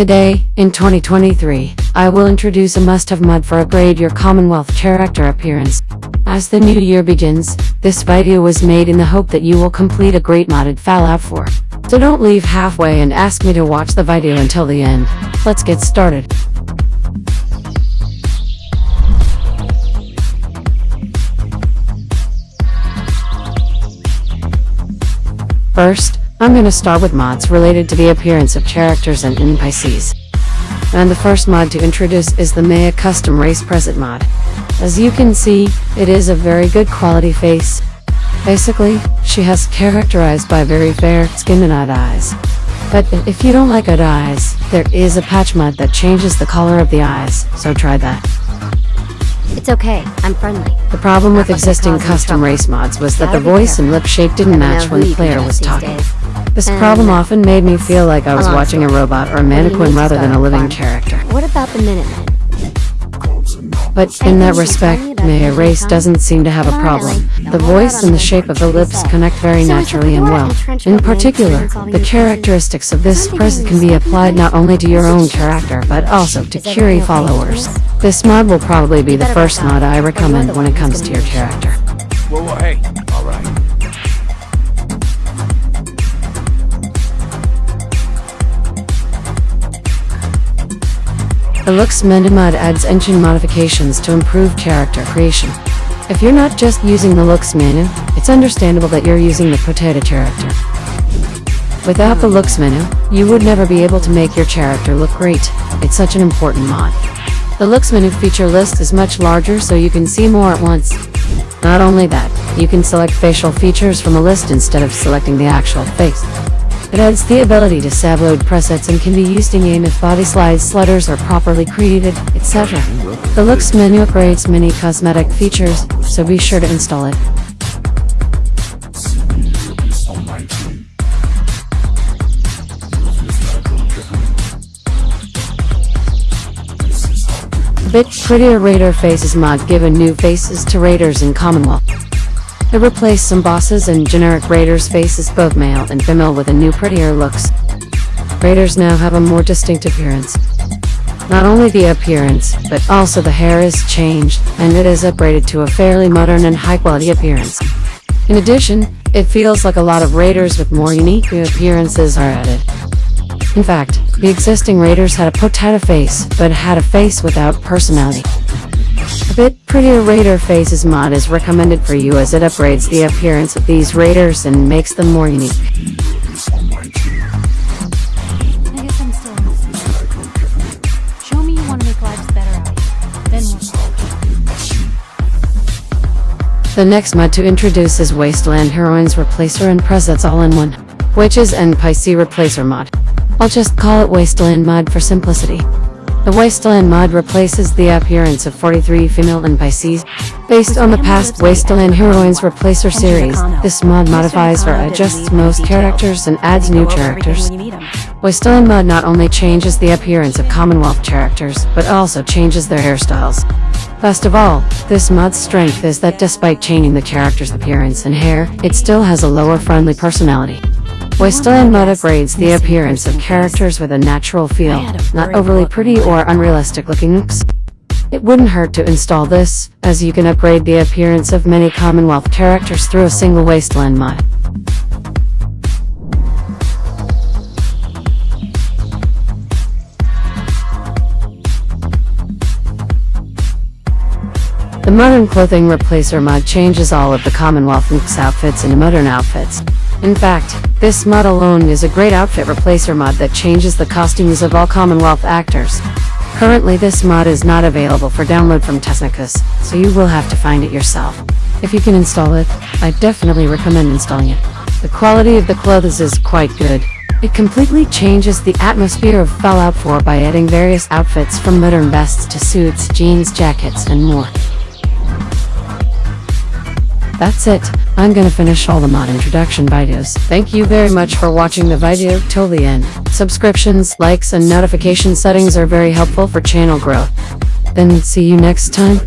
Today, in 2023, I will introduce a must-have mod for upgrade your Commonwealth character appearance. As the new year begins, this video was made in the hope that you will complete a great modded Fallout 4. So don't leave halfway and ask me to watch the video until the end. Let's get started. First, I'm gonna start with mods related to the appearance of characters and NPCs. And the first mod to introduce is the Maya Custom Race Present mod. As you can see, it is a very good quality face. Basically, she has characterized by very fair skin and odd eyes. But if you don't like odd eyes, there is a patch mod that changes the color of the eyes, so try that. It's okay, I'm friendly. The problem with Not existing custom race mods was that the voice and lip shape didn't match when the player was talking. days. This And, problem uh, often made me feel like I was a watching a robot or a What do you mannequin rather than a living farm? character. What about the Minutemen? But in that respect, tell me Maya Race doesn't seem to have a problem. The voice and the shape of the lips connect very naturally and well. In particular, the characteristics of this person can be applied not only to your own character but also to Is Curie followers. This mod will probably be the first mod I recommend when it comes gonna your be in trouble. character. Whoa, whoa, hey, The Looks Menu mod adds engine modifications to improve character creation. If you're not just using the Looks menu, it's understandable that you're using the Potato character. Without the Looks menu, you would never be able to make your character look great. It's such an important mod. The Looks menu feature list is much larger so you can see more at once. Not only that, you can select facial features from a list instead of selecting the actual face. It adds the ability to save load presets and can be used in game if body slides, sliders are properly created, etc. The Looks menu upgrades many cosmetic features, so be sure to install it. Bit prettier Raider Faces mod given new faces to Raiders in Commonwealth. It replaced some bosses and generic Raiders faces both male and female with a new prettier looks. Raiders now have a more distinct appearance. Not only the appearance, but also the hair is changed, and it is upgraded to a fairly modern and high-quality appearance. In addition, it feels like a lot of Raiders with more unique appearances are added. In fact, the existing Raiders had a potato face, but had a face without personality. A bit prettier Raider Faces mod is recommended for you as it upgrades the appearance of these Raiders and makes them more unique. I guess I'm still innocent. Show me you want to make lives better. Then we'll The next mod to introduce is Wasteland Heroines Replacer and Presets all-in-one, which is NPC Replacer mod. I'll just call it Wasteland mod for simplicity. The Wasteland mod replaces the appearance of 43 female NPCs. Based on the past Wasteland Heroines Replacer series, this mod modifies or adjusts most characters and adds new characters. Wasteland mod not only changes the appearance of Commonwealth characters, but also changes their hairstyles. Best of all, this mod's strength is that despite changing the character's appearance and hair, it still has a lower friendly personality. Wasteland mod upgrades the appearance of characters with a natural feel, not overly pretty or unrealistic looking looks. It wouldn't hurt to install this, as you can upgrade the appearance of many Commonwealth characters through a single Wasteland mod. The Modern Clothing Replacer mod changes all of the Commonwealth Looks outfits into modern outfits. In fact, this mod alone is a great outfit replacer mod that changes the costumes of all Commonwealth actors. Currently this mod is not available for download from Technicus, so you will have to find it yourself. If you can install it, I definitely recommend installing it. The quality of the clothes is quite good. It completely changes the atmosphere of Fallout 4 by adding various outfits from modern vests to suits, jeans, jackets, and more. That's it. I'm gonna finish all the mod introduction videos. Thank you very much for watching the video till the end. Subscriptions, likes, and notification settings are very helpful for channel growth. Then see you next time.